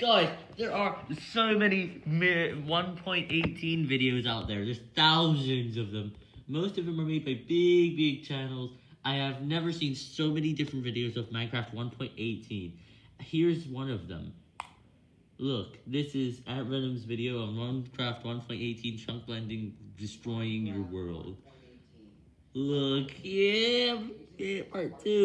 Guys, there are so many 1.18 videos out there. There's thousands of them. Most of them are made by big, big channels. I have never seen so many different videos of Minecraft 1.18. Here's one of them. Look, this is at Venom's video on Minecraft 1.18 chunk blending destroying your world. Look, yeah, yeah part two.